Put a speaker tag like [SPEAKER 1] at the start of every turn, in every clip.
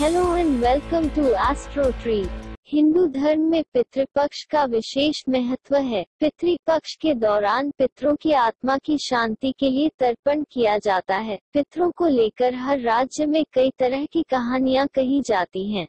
[SPEAKER 1] Hello and welcome to astro tree Hindu धर्म में पितृपक्ष का विशेष महत्व है। पितृपक्ष के दौरान पितरों की आत्मा की शांति के लिए तर्पण किया जाता है। पितरों को लेकर हर राज्य में कई तरह की कहानियाँ कही जाती हैं।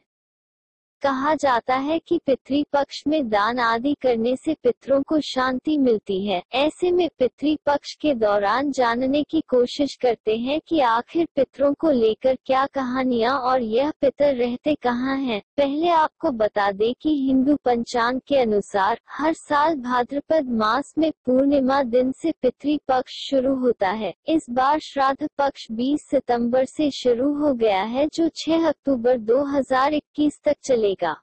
[SPEAKER 1] कहा जाता है कि पितृ पक्ष में दान आदि करने से पितरों को शांति मिलती है। ऐसे में पितृ पक्ष के दौरान जानने की कोशिश करते हैं कि आखिर पितरों को लेकर क्या कहानियाँ और यह पितर रहते कहाँ हैं। पहले आपको बता दें कि हिंदू पंचांग के अनुसार हर साल भाद्रपद मास में पूर्णिमा दिन से पितृ पक्ष शुरू होता है। इस बार श्राद्ध पक्ष 20 सितंबर से शुरू हो गया है, जो 6 अक्टूबर 2021 तक चले चलेगा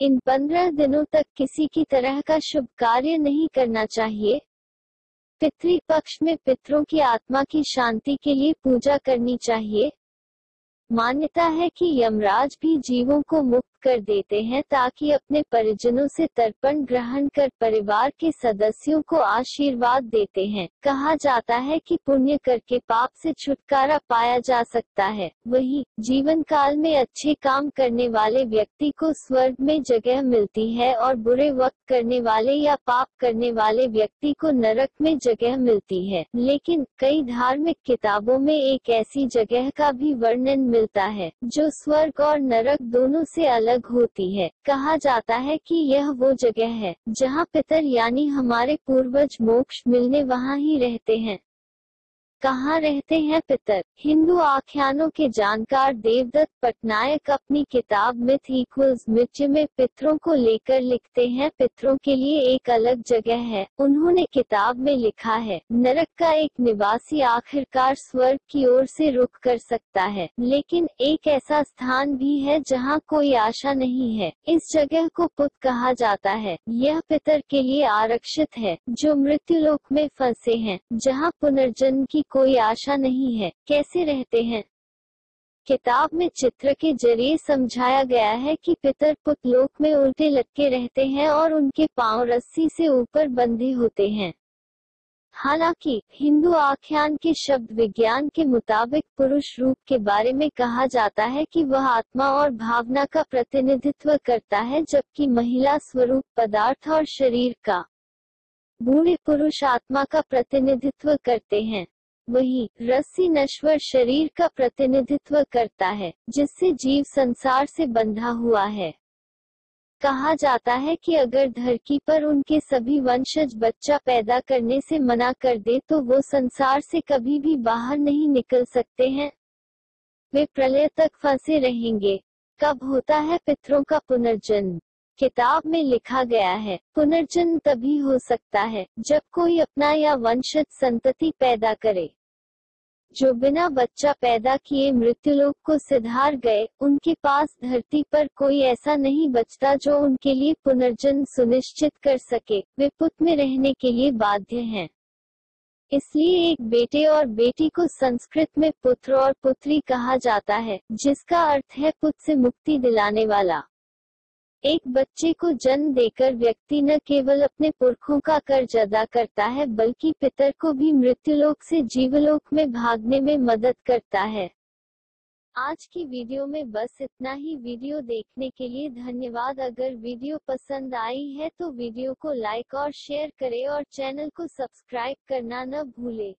[SPEAKER 1] इन पंद्रह दिनों तक किसी की तरह का शुभ कार्य नहीं करना चाहिए। पितृ पक्ष में पितरों की आत्मा की शांति के लिए पूजा करनी चाहिए। मान्यता है कि यमराज भी जीवों को मुक्त कर देते हैं ताकि अपने परिजनों से तर्पण ग्रहण कर परिवार के सदस्यों को आशीर्वाद देते हैं। कहा जाता है कि पुण्य करके पाप से छुटकारा पाया जा सकता है। वही जीवन काल में अच्छे काम करने वाले व्यक्ति को स्वर्ग में जगह मिलती है और बुरे वक्त करने वाले या पाप करने वाले व्यक्ति को नरक में जगह मिलती है। लेकिन, कई धार्मिक किताबों में एक ऐसी जगह का भी वर्णन मिलता है, जो स्वर्ग और नरक दोनों से अलग अलग होती है। कहा जाता है कि यह वो जगह है, जहाँ पितर यानी हमारे पूर्वज मोक्ष मिलने वहाँ ही रहते हैं। कहाँ रहते हैं पितर? हिंदू आख्यानों के जानकार देवदत्त पटनायक अपनी किताब मिथ इक्वल्स मिर्च में पितरों को लेकर लिखते हैं। पितरों के लिए एक अलग जगह है। उन्होंने किताब में लिखा है, नरक का एक निवासी आखिरकार स्वर्ग की ओर से रुख कर सकता है। लेकिन एक ऐसा स्थान भी है जहाँ कोई आशा नहीं है। इस जगह को पुत कहा जाता है। यह पितर के लिए आरक्षित है, जो मृत्यु लोक में फंसे हैं, जहाँ पुनर्जन्म की कोई आशा नहीं है। कैसे रहते हैं? किताब में चित्र के ज़रिए समझाया गया है कि पितर पुतलोक में उल्टे लटके रहते हैं और उनके पाँव रस्सी से ऊपर बंधे होते हैं। हालाँकि, हिंदू आख्यान के शब्द विज्ञान के मुताबिक पुरुष रूप के बारे में कहा जाता है कि वह आत्मा और भावना का प्रतिनिधित्व करता है, जबकि महिला स्वरूप पदार्थ और शरीर का। बूढ़े पुरुष आत्मा का प्रतिनिधित्व करते हैं। वही रस्सी नश्वर शरीर का प्रतिनिधित्व करता है, जिससे जीव संसार से बंधा हुआ है। कहा जाता है कि अगर धरती पर उनके सभी वंशज बच्चा पैदा करने से मना कर दे तो वो संसार से कभी भी बाहर नहीं निकल सकते हैं। वे प्रलय तक फंसे रहेंगे। कब होता है पितरों का पुनर्जन्म? किताब में लिखा गया है। पुनर्जन्म तभी हो सकता है, जब कोई अपना या वंशज संतति पैदा करे। जो बिना बच्चा पैदा किए मृत्युलोक को सिधार गए, उनके पास धरती पर कोई ऐसा नहीं बचता जो उनके लिए पुनर्जन्म सुनिश्चित कर सके, वे पुत में रहने के लिए बाध्य हैं। इसलिए एक बेटे और बेटी को संस्कृत में पुत्र और पुत्री कहा जाता है, जिसका अर्थ है पुत से मुक्ति दिलाने वाला। एक बच्चे को जन्म देकर व्यक्ति न केवल अपने पुरखों का कर्ज अदा करता है, बल्कि पितर को भी मृत्युलोक से जीवलोक में भागने में मदद करता है। आज की वीडियो में बस इतना ही। वीडियो देखने के लिए धन्यवाद। अगर वीडियो पसंद आई है तो वीडियो को लाइक और शेयर करें और चैनल को सब्सक्राइब करना न भूले।